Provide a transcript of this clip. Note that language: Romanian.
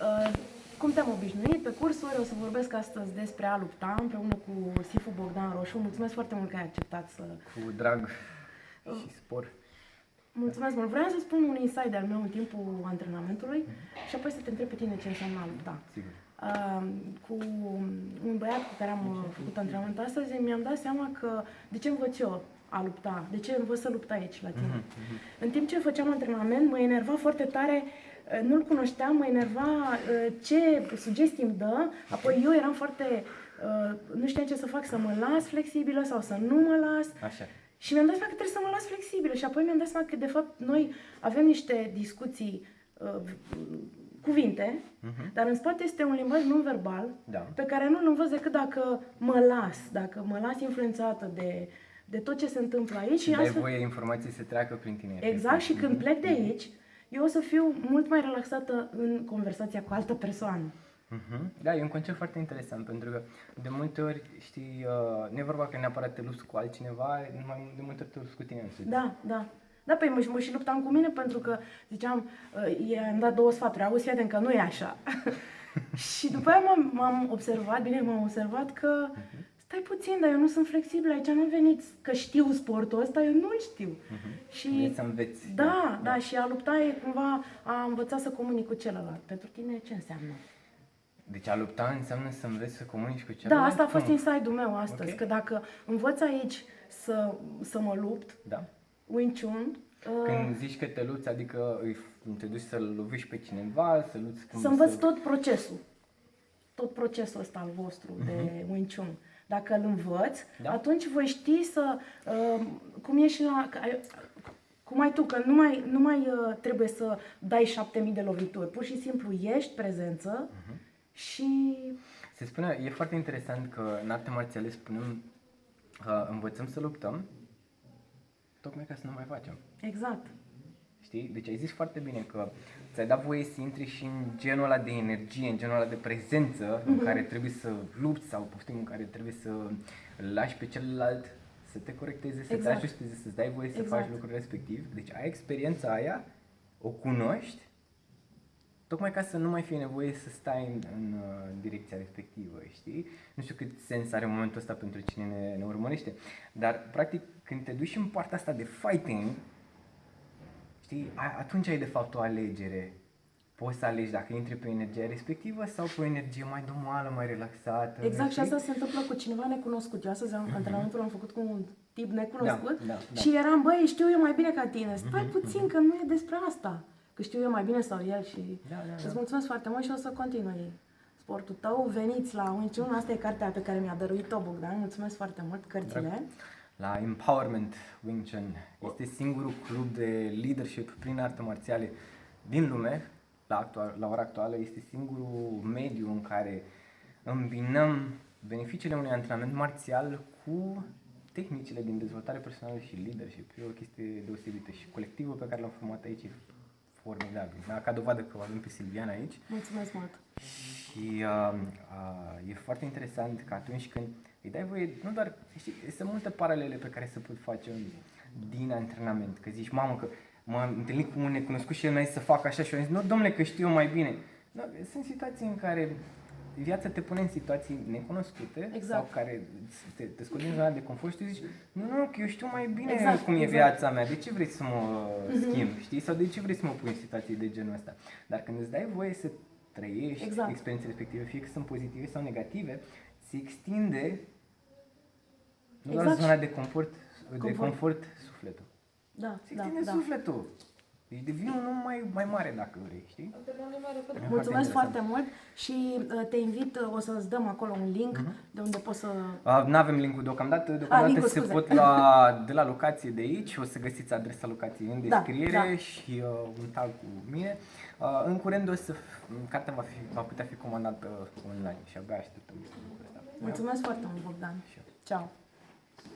Uh, cum te-am obișnuit pe cursuri, o să vorbesc astăzi despre a lupta împreună cu Sifu Bogdan Roșu. Mulțumesc foarte mult că ai acceptat să... Cu drag și spor. Mulțumesc mult. Vreau să spun un insight al meu în timpul antrenamentului și apoi să te întreb pe tine ce înseamnă a lupta. Sigur. Uh, cu un băiat cu care am uh, făcut antrenament astăzi, mi-am dat seama că de ce învăț eu a lupta, de ce învăț să lupt aici la tine. Mhm, În timp ce făceam antrenament, mă enerva foarte tare, uh, nu-l cunoșteam, mă enerva uh, ce sugestii îmi dă, apoi eu eram foarte, uh, nu știam ce să fac, să mă las flexibilă sau să nu mă las. Așa. Și mi-am dat seama că trebuie să mă las flexibilă și apoi mi-am dat seama că de fapt noi avem niște discuții, uh, cuvinte, Mhm. dar în spate este un limbaj non-verbal Da. pe care nu-l învăț decât dacă mă las, dacă mă las influențată de, de tot ce se întâmplă aici. Și dai astfel- voie informații să treacă prin tine. Exact, și efectiv. când plec de aici, eu o să fiu mult mai relaxată în conversația cu altă persoană. Mhm. Da, e un concept foarte interesant pentru că de multe ori, știi, uh, nu e vorba că neapărat te lupți cu altcineva, mai de multe ori te lupți cu tine însuți. Da, da. Da, păi mă, și- mă și luptam cu mine pentru că ziceam, uh, i-am dat două sfaturi, auzi, fii atent că nu e așa. și după aia m-am, m-am observat, bine, m-am observat că stai puțin, dar eu nu sunt flexibil, aici nu am venit că știu sportul ăsta, eu nu-l știu. Mhm. Și Vrei să înveți. da, da, și a lupta e cumva a învăța să comunic cu celălalt. Pentru tine ce înseamnă? Deci a lupta înseamnă să înveți să comunici cu Da, celălalt? asta a fost Cum? inside-ul meu astăzi, Ok. că dacă învăț aici să, să mă lupt, Da. Wing Chun, uh, Când zici că te lupți, adică îi, te duci să-l lovești pe cineva, să lupți cum să învăț tot procesul. Tot procesul ăsta al vostru de Wing Chun. Dacă îl învăț, Da. atunci voi ști să... Uh, cum e și la... că ai- Cum ai tu, că nu mai, nu mai uh, trebuie să dai șapte mii de lovituri. Pur și simplu ești prezență și... Se spune, e foarte interesant că în arte marțiale spunem uh, învățăm să luptăm tocmai ca să nu mai facem. Exact. Știi? Deci ai zis foarte bine că ți-ai dat voie să intri și în genul ăla de energie, în genul ăla de prezență în care trebuie să lupți sau poftim în care trebuie să îl lași pe celălalt să te corecteze, să Exact. te ajusteze, să-ți dai voie să Exact. faci lucrul respectiv. Deci ai experiența aia, o cunoști, tocmai ca să nu mai fie nevoie să stai în, în uh, direcția respectivă, știi? Nu știu cât sens are momentul ăsta pentru cine ne, ne urmărește, dar practic când te duci în partea asta de fighting, Știi, a- atunci ai de fapt o alegere. Poți să alegi dacă intri pe energia respectivă sau pe o energie mai domoală, mai relaxată. Exact, și știi? asta se întâmplă cu cineva necunoscut. Eu astăzi am, antrenamentul l-am făcut cu un tip necunoscut Da, da, da. și eram, băi, știu eu mai bine ca tine, stai puțin că nu e despre asta. Că știu eu mai bine sau el și Da, da, da. îți mulțumesc foarte mult și o să continui sportul tău. Veniți la Wing Chun, asta e cartea pe care mi-a dăruit-o Bogdan, mulțumesc foarte mult, cărțile. Drag. La Empowerment Wing Chun este singurul club de leadership prin arte marțiale din lume, la, actual, la ora actuală, este singurul mediu în care îmbinăm beneficiile unui antrenament marțial cu tehnicile din dezvoltare personală și leadership. E o chestie deosebită și colectivul pe care l-am format aici e formidabil. Da? Ca dovadă că o avem pe Silviana aici, Mulțumesc mult. și uh, uh, e foarte interesant că atunci când îi dai voie, nu doar, știi, sunt multe paralele pe care se pot face în, din antrenament. Că zici, mamă, că m-am întâlnit cu un necunoscut și el mi-a zis să fac așa și eu am zis, nu, domnule, că știu eu mai bine. Da, sunt situații în care viața te pune în situații necunoscute Exact. sau care te, te scoți din zona de confort și tu zici, nu, nu, că eu știu mai bine Exact, cum e exact. viața mea, de ce vrei să mă schimb, știi? Sau de ce vrei să mă pui în situații de genul ăsta? Dar când îți dai voie să trăiești Exact. experiențele respective, fie că sunt pozitive sau negative, se extinde nu doar Exact. zona de confort, de Confort. confort sufletul. Da, Se da, extinde da. sufletul. Deci devine un om mai, mai mare dacă vrei, știi? E Mulțumesc interesant. foarte mult și uh, te invit, uh, o să-ți dăm acolo un link de unde poți să... Uh, nu avem linkul deocamdată, deocamdată linkul, se scuze. pot lua de la locație de aici, o să găsiți adresa locației în Da, descriere da. și uh, un tag cu mine. Uh, în curând o să, f- cartea va, fi, va putea fi comandată online și abia așteptăm lucrul ăsta. Mulțumesc foarte mult, Bogdan. Și eu. Ciao.